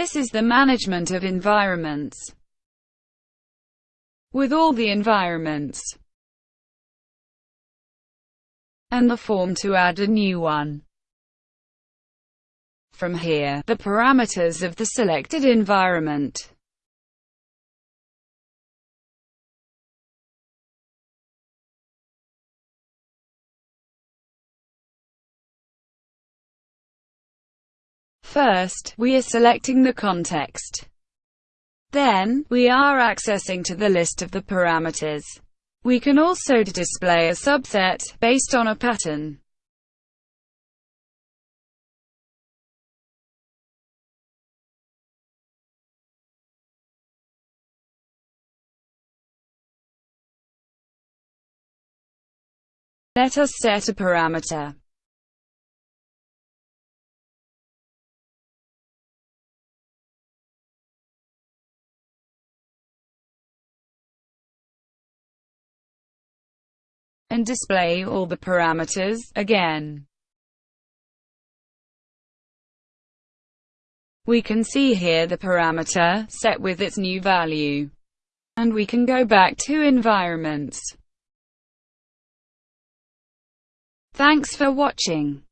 This is the management of environments. With all the environments and the form to add a new one. From here, the parameters of the selected environment First, we are selecting the context. Then, we are accessing to the list of the parameters. We can also display a subset, based on a pattern. Let us set a parameter. And display all the parameters, again. We can see here the parameter, set with its new value. And we can go back to environments. Thanks for watching.